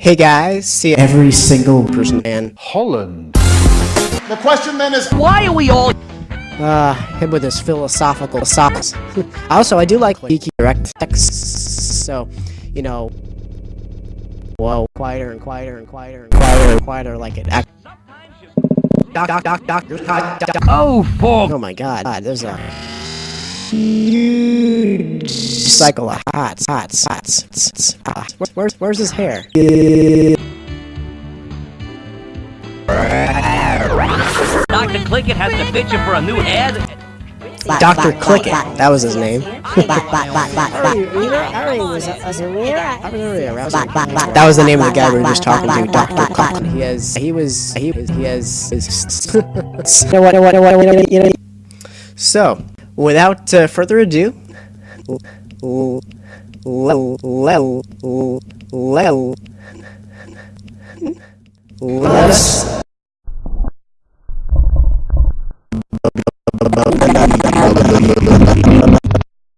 Hey guys, see every single person in Holland. The question then is Why are we all uh him with his philosophical socks. also, I do like geeky direct text, so you know, whoa, quieter and quieter and quieter and quieter and quieter like it. Act- doc, doc, doc, doc, doc, doc. Oh, fuck! Oh my god, God, there's a huge cycle of hots, hots, hots, hots, hots. Where, where's, where's his hair? Dr. Clickett has to bitch you for a new ad? Dr. Clickett, that was his name. That was the name of the guy we were just talking to, Dr. Clickett. He has, he was, he was, he has, so, without uh, further ado, l- l- l- l- l- let us